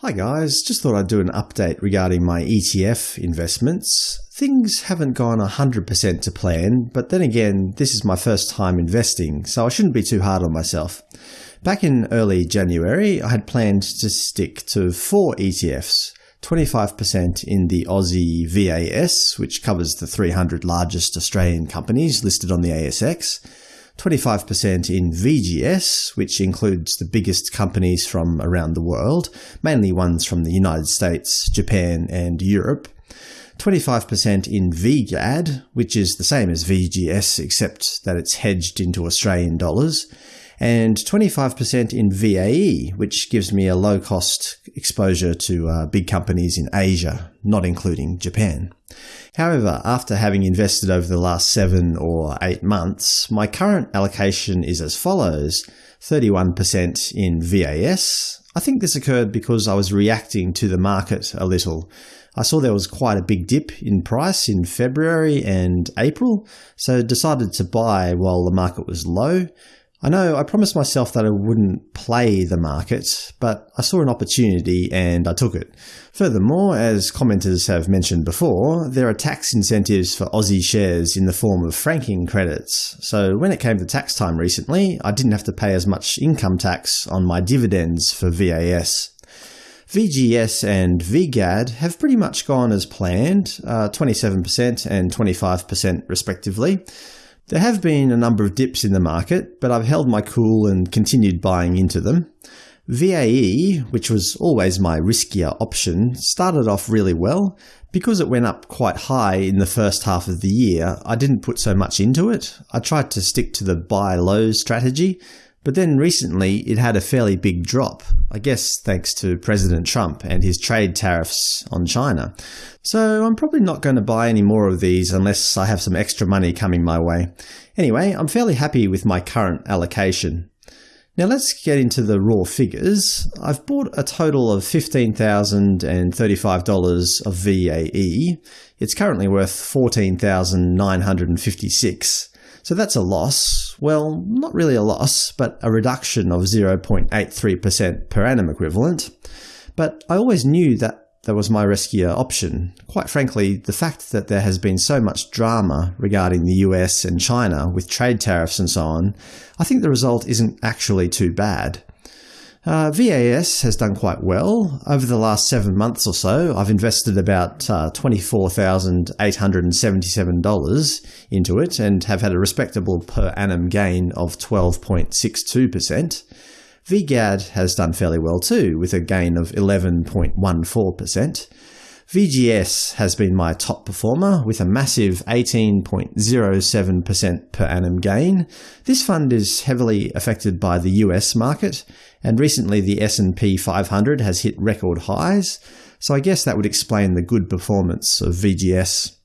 Hi guys, just thought I'd do an update regarding my ETF investments. Things haven't gone 100% to plan, but then again, this is my first time investing, so I shouldn't be too hard on myself. Back in early January, I had planned to stick to four ETFs, 25% in the Aussie VAS, which covers the 300 largest Australian companies listed on the ASX, 25% in VGS, which includes the biggest companies from around the world, mainly ones from the United States, Japan, and Europe, 25% in VGAD, which is the same as VGS except that it's hedged into Australian dollars, and 25% in VAE, which gives me a low-cost exposure to uh, big companies in Asia, not including Japan. However, after having invested over the last seven or eight months, my current allocation is as follows. 31% in VAS. I think this occurred because I was reacting to the market a little. I saw there was quite a big dip in price in February and April, so decided to buy while the market was low. I know I promised myself that I wouldn't play the market, but I saw an opportunity and I took it. Furthermore, as commenters have mentioned before, there are tax incentives for Aussie shares in the form of franking credits, so when it came to tax time recently, I didn't have to pay as much income tax on my dividends for VAS. VGS and VGAD have pretty much gone as planned, uh, 27% and 25% respectively. There have been a number of dips in the market, but I've held my cool and continued buying into them. VAE, which was always my riskier option, started off really well. Because it went up quite high in the first half of the year, I didn't put so much into it. I tried to stick to the buy low strategy, but then recently it had a fairly big drop, I guess thanks to President Trump and his trade tariffs on China. So I'm probably not going to buy any more of these unless I have some extra money coming my way. Anyway, I'm fairly happy with my current allocation. Now let's get into the raw figures. I've bought a total of $15,035 of VAE. It's currently worth $14,956. So that's a loss. Well, not really a loss, but a reduction of 0.83% per annum equivalent. But I always knew that that was my riskier option. Quite frankly, the fact that there has been so much drama regarding the US and China with trade tariffs and so on, I think the result isn't actually too bad. Uh, VAS has done quite well. Over the last seven months or so, I've invested about uh, $24,877 into it and have had a respectable per annum gain of 12.62%. VGAD has done fairly well too, with a gain of 11.14%. VGS has been my top performer with a massive 18.07% per annum gain. This fund is heavily affected by the US market, and recently the S&P 500 has hit record highs, so I guess that would explain the good performance of VGS.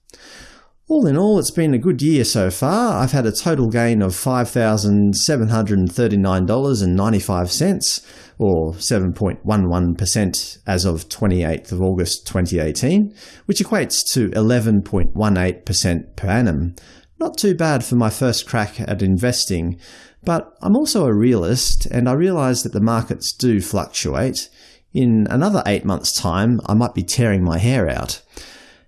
All in all, it's been a good year so far. I've had a total gain of $5,739.95, or 7.11% as of 28th of August 2018, which equates to 11.18% per annum. Not too bad for my first crack at investing, but I'm also a realist and I realise that the markets do fluctuate. In another eight months' time, I might be tearing my hair out.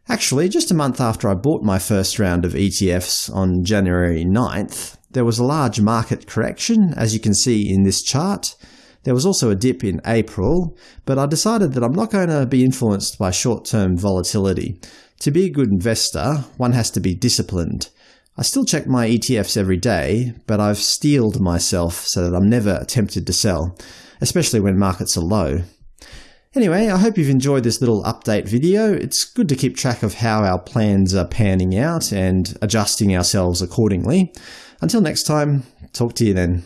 Actually, just a month after I bought my first round of ETFs on January 9th, there was a large market correction, as you can see in this chart. There was also a dip in April, but I decided that I'm not going to be influenced by short-term volatility. To be a good investor, one has to be disciplined. I still check my ETFs every day, but I've steeled myself so that I'm never tempted to sell, especially when markets are low. Anyway, I hope you've enjoyed this little update video. It's good to keep track of how our plans are panning out and adjusting ourselves accordingly. Until next time, talk to you then.